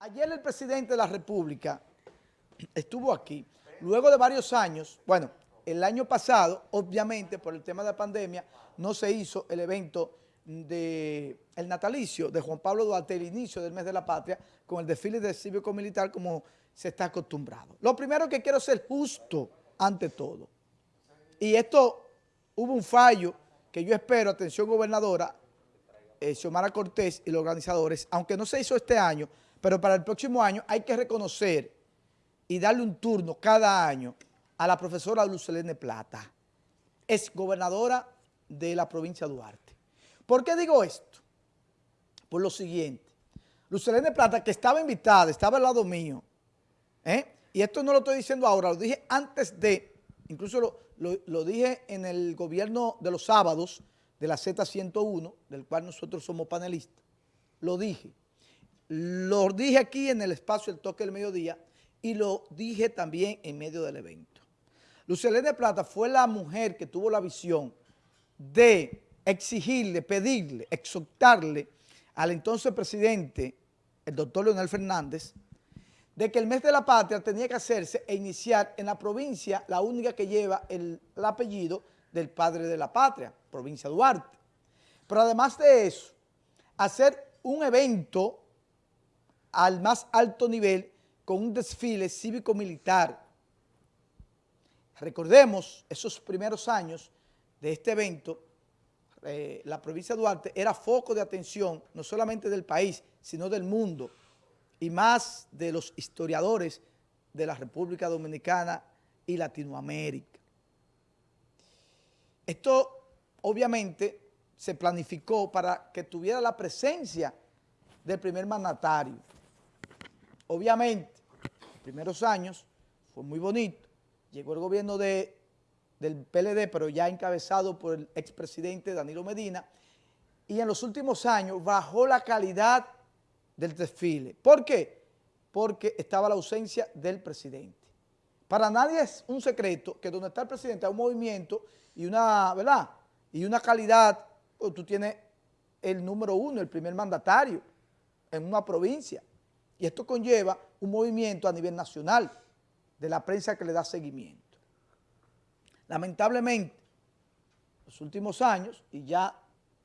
Ayer el presidente de la República estuvo aquí, luego de varios años, bueno, el año pasado, obviamente, por el tema de la pandemia, no se hizo el evento de el natalicio de Juan Pablo Duarte, el inicio del mes de la patria, con el desfile de cívico-militar como se está acostumbrado. Lo primero que quiero ser justo ante todo. Y esto, hubo un fallo que yo espero, atención gobernadora, eh, Xiomara Cortés y los organizadores, aunque no se hizo este año, pero para el próximo año hay que reconocer y darle un turno cada año a la profesora Lucelene Plata, es gobernadora de la provincia de Duarte. ¿Por qué digo esto? Por lo siguiente, Lucelene Plata, que estaba invitada, estaba al lado mío, ¿eh? y esto no lo estoy diciendo ahora, lo dije antes de, incluso lo, lo dije en el gobierno de los sábados de la Z101, del cual nosotros somos panelistas, lo dije, lo dije aquí en el espacio El Toque del Mediodía y lo dije también en medio del evento. Lucelene Plata fue la mujer que tuvo la visión de exigirle, pedirle, exhortarle al entonces presidente, el doctor Leonel Fernández, de que el mes de la patria tenía que hacerse e iniciar en la provincia, la única que lleva el, el apellido del padre de la patria, provincia Duarte. Pero además de eso, hacer un evento al más alto nivel con un desfile cívico-militar. Recordemos esos primeros años de este evento, eh, la provincia de Duarte era foco de atención no solamente del país, sino del mundo y más de los historiadores de la República Dominicana y Latinoamérica. Esto obviamente se planificó para que tuviera la presencia del primer mandatario. Obviamente, los primeros años fue muy bonito. Llegó el gobierno de, del PLD, pero ya encabezado por el expresidente Danilo Medina, y en los últimos años bajó la calidad del desfile. ¿Por qué? Porque estaba la ausencia del presidente. Para nadie es un secreto que donde está el presidente hay un movimiento y una, ¿verdad? Y una calidad, pues, tú tienes el número uno, el primer mandatario en una provincia. Y esto conlleva un movimiento a nivel nacional de la prensa que le da seguimiento. Lamentablemente, los últimos años, y ya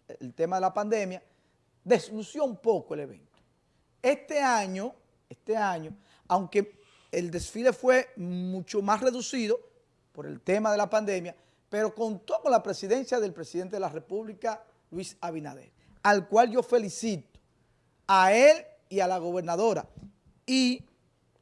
el tema de la pandemia, deslució un poco el evento. Este año, este año, aunque el desfile fue mucho más reducido por el tema de la pandemia, pero contó con la presidencia del presidente de la República, Luis Abinader, al cual yo felicito a él y a la gobernadora. Y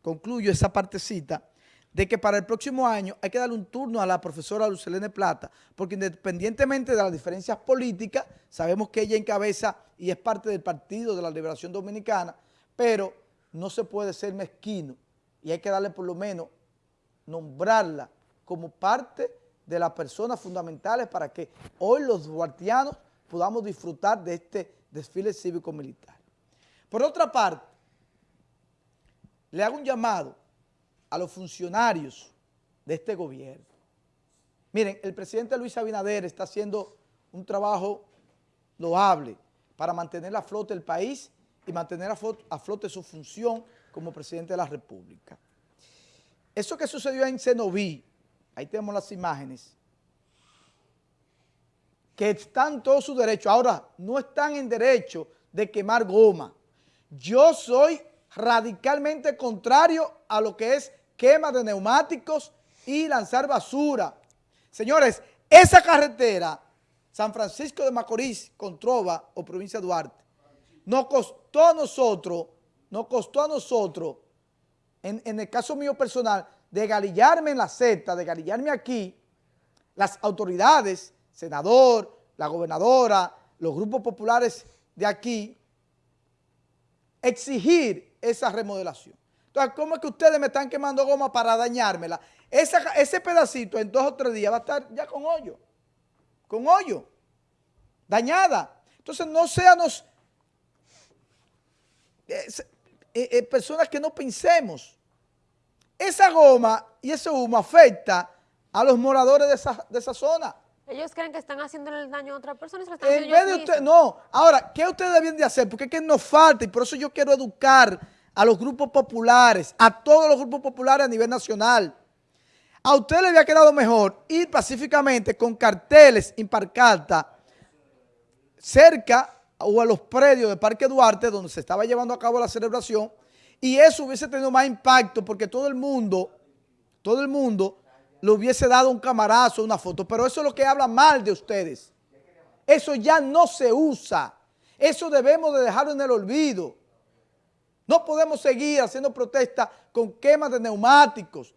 concluyo esa partecita de que para el próximo año hay que darle un turno a la profesora Lucelene Plata, porque independientemente de las diferencias políticas, sabemos que ella encabeza y es parte del Partido de la Liberación Dominicana, pero no se puede ser mezquino y hay que darle por lo menos nombrarla como parte de las personas fundamentales para que hoy los duartianos podamos disfrutar de este desfile cívico-militar. Por otra parte, le hago un llamado a los funcionarios de este gobierno. Miren, el presidente Luis Abinader está haciendo un trabajo loable para mantener a flote el país y mantener a flote, su función como presidente de la República. Eso que sucedió en Cenoví, ahí tenemos las imágenes, que están todos sus derechos, ahora no están en derecho de quemar goma, yo soy radicalmente contrario a lo que es quema de neumáticos y lanzar basura. Señores, esa carretera, San Francisco de Macorís, Controva o provincia de Duarte, nos costó a nosotros, nos costó a nosotros, en, en el caso mío personal, de galillarme en la Z, de galillarme aquí, las autoridades, senador, la gobernadora, los grupos populares de aquí, exigir esa remodelación. Entonces, ¿cómo es que ustedes me están quemando goma para dañármela? ese pedacito en dos o tres días va a estar ya con hoyo, con hoyo, dañada. Entonces, no seamos eh, eh, eh, personas que no pensemos. Esa goma y ese humo afecta a los moradores de esa, de esa zona. Ellos creen que están haciendo el daño a otra persona se En vez de usted, no. Ahora, ¿qué ustedes deben de hacer? Porque es que nos falta y por eso yo quiero educar a los grupos populares, a todos los grupos populares a nivel nacional. A usted le había quedado mejor ir pacíficamente con carteles imparcarta cerca o a los predios de Parque Duarte donde se estaba llevando a cabo la celebración y eso hubiese tenido más impacto porque todo el mundo, todo el mundo le hubiese dado un camarazo, una foto, pero eso es lo que habla mal de ustedes. Eso ya no se usa. Eso debemos de dejarlo en el olvido. No podemos seguir haciendo protestas con quemas de neumáticos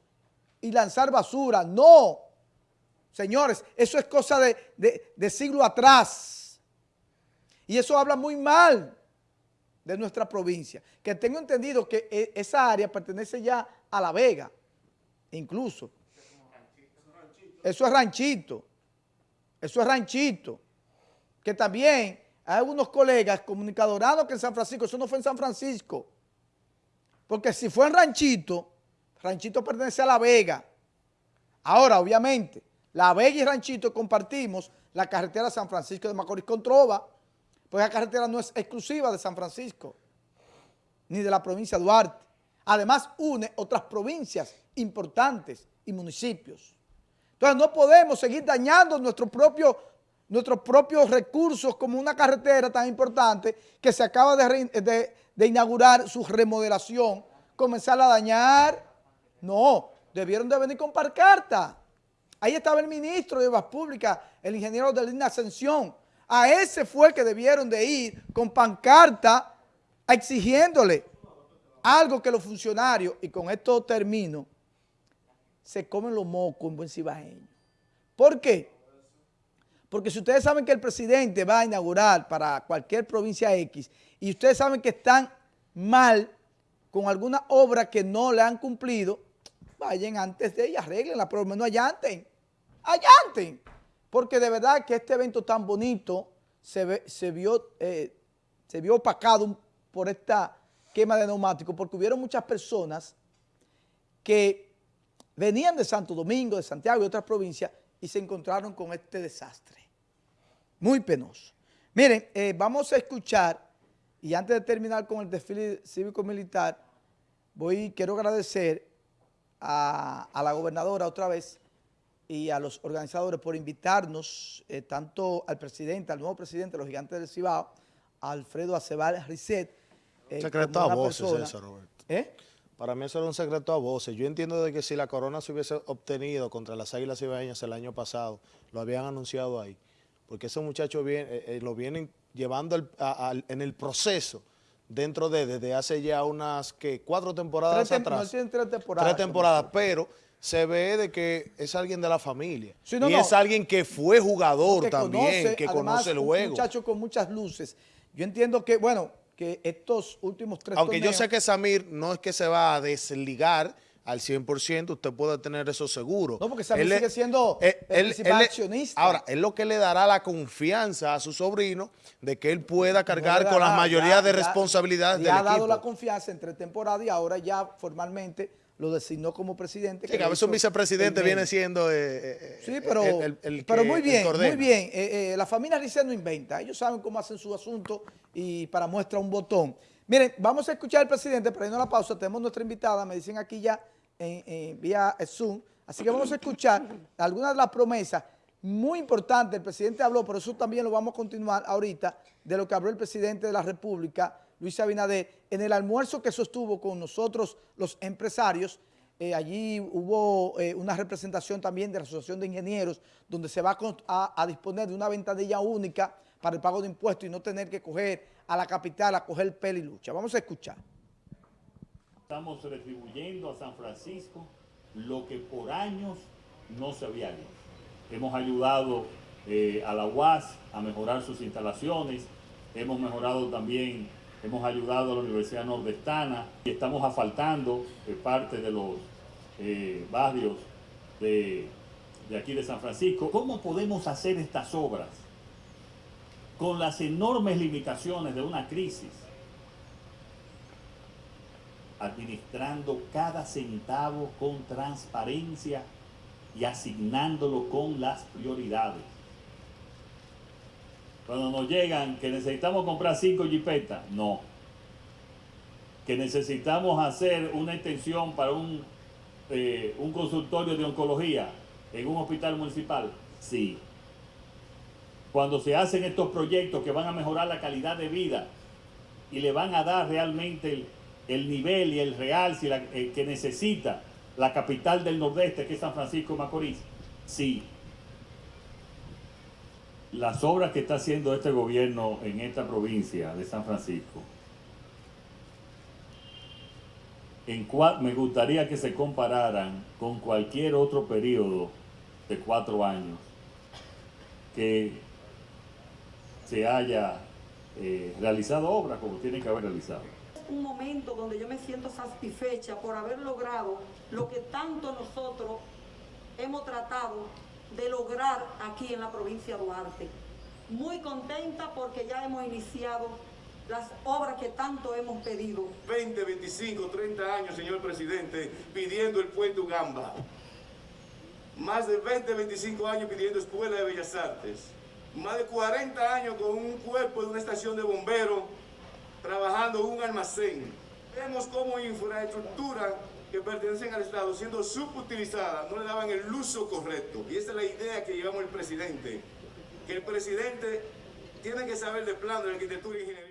y lanzar basura. No. Señores, eso es cosa de, de siglo atrás. Y eso habla muy mal de nuestra provincia. Que tengo entendido que e, esa área pertenece ya a La Vega, incluso. Eso es ranchito. Eso es ranchito. Que también hay algunos colegas comunicadorados que en San Francisco, eso no fue en San Francisco. Porque si fue en ranchito, ranchito pertenece a La Vega. Ahora, obviamente, La Vega y Ranchito compartimos la carretera San Francisco de Macorís con Trova, pues la carretera no es exclusiva de San Francisco, ni de la provincia de Duarte. Además, une otras provincias importantes y municipios. Entonces, no podemos seguir dañando nuestro propio, nuestros propios recursos como una carretera tan importante que se acaba de, inaugurar su remodelación, comenzarla a dañar. No, debieron de venir con parcarta. Ahí estaba el ministro de Obras Públicas, el ingeniero de Línea Ascensión, a ese fue que debieron de ir con pancarta exigiéndole algo que los funcionarios, y con esto termino, se comen los mocos en buen cibajeño. ¿Por qué? Porque si ustedes saben que el presidente va a inaugurar para cualquier provincia X y ustedes saben que están mal con alguna obra que no le han cumplido, vayan antes de ella, arreglenla, pero al menos allanten, allanten porque de verdad que este evento tan bonito se, se, vio, eh, se vio opacado por esta quema de neumáticos, porque hubieron muchas personas que venían de Santo Domingo, de Santiago y otras provincias y se encontraron con este desastre. Muy penoso. Miren, eh, vamos a escuchar, y antes de terminar con el desfile cívico-militar, voy, quiero agradecer a, a la gobernadora otra vez, y a los organizadores por invitarnos, eh, tanto al presidente, al nuevo presidente de los Gigantes del Cibao, Alfredo Acebal Risset. Eh, voces Roberto. ¿Eh? Para mí eso era un secreto a voces. Yo entiendo de que si la corona se hubiese obtenido contra las Águilas Cibaeñas el año pasado, lo habían anunciado ahí. Porque esos muchachos eh, lo vienen llevando en el proceso dentro de desde hace ya unas que cuatro temporadas atrás. tres temporadas. Tres temporadas, pero se ve de que es alguien de la familia. y es alguien que fue jugador también, que conoce el juego. un muchacho con muchas luces. Yo entiendo que, bueno, que estos últimos tres Aunque yo sé que Samir no es que se va a desligar al 100%, usted puede tener eso seguro. No, porque Samir sigue siendo el principal accionista. Ahora, es lo que le dará la confianza a su sobrino de que él pueda cargar con la mayoría de responsabilidades del equipo. Le ha dado la confianza entre temporada y ahora ya formalmente lo designó como presidente. Sí, que a veces un vicepresidente viene siendo eh, eh, sí, pero, el, pero muy bien, muy bien. Eh, la familia Rice no inventa, ellos saben cómo hacen su asunto y para muestra un botón. Miren, vamos a escuchar al presidente, pero a la pausa, tenemos nuestra invitada, me dicen aquí ya en, vía Zoom, así que vamos a escuchar algunas de las promesas muy importantes, el presidente habló, pero eso también lo vamos a continuar ahorita, de lo que habló el presidente de la República, Luis Abinader, en el almuerzo que sostuvo con nosotros los empresarios, eh, allí hubo eh, una representación también de la Asociación de Ingenieros, donde se va a, disponer de una ventanilla única para el pago de impuestos y no tener que coger a la capital a coger pelo y lucha. Vamos a escuchar. Estamos retribuyendo a San Francisco lo que por años no se había hecho. Hemos ayudado eh, a la UAS a mejorar sus instalaciones, hemos mejorado también hemos ayudado a la Universidad Nordestana y estamos asfaltando eh, parte de los eh, barrios de, de aquí de San Francisco. ¿Cómo podemos hacer estas obras con las enormes limitaciones de una crisis? Administrando cada centavo con transparencia y asignándolo con las prioridades. Cuando nos llegan que necesitamos comprar cinco jipetas, no. que necesitamos hacer una extensión para un, eh, un consultorio de oncología en un hospital municipal, sí. Cuando se hacen estos proyectos que van a mejorar la calidad de vida y le van a dar realmente el, nivel y el real eh, que necesita la capital del nordeste, que es San Francisco de Macorís, sí. Las obras que está haciendo este gobierno en esta provincia de San Francisco, en me gustaría que se compararan con cualquier otro periodo de cuatro años que se haya eh, realizado obras como tiene que haber realizado. Un momento donde yo me siento satisfecha por haber logrado lo que tanto nosotros hemos tratado de lograr aquí en la provincia de Duarte. Muy contenta porque ya hemos iniciado las obras que tanto hemos pedido. 20, 25, 30 años, señor presidente, pidiendo el puente Ugamba. Más de 20, 25 años pidiendo escuela de bellas artes más de 40 años con un cuerpo de una estación de bomberos trabajando un almacén. Vemos como infraestructura que pertenecen al Estado siendo subutilizadas, no le daban el uso correcto. Y esa es la idea que llevamos el presidente, que el presidente tiene que saber de plano de arquitectura e ingeniería.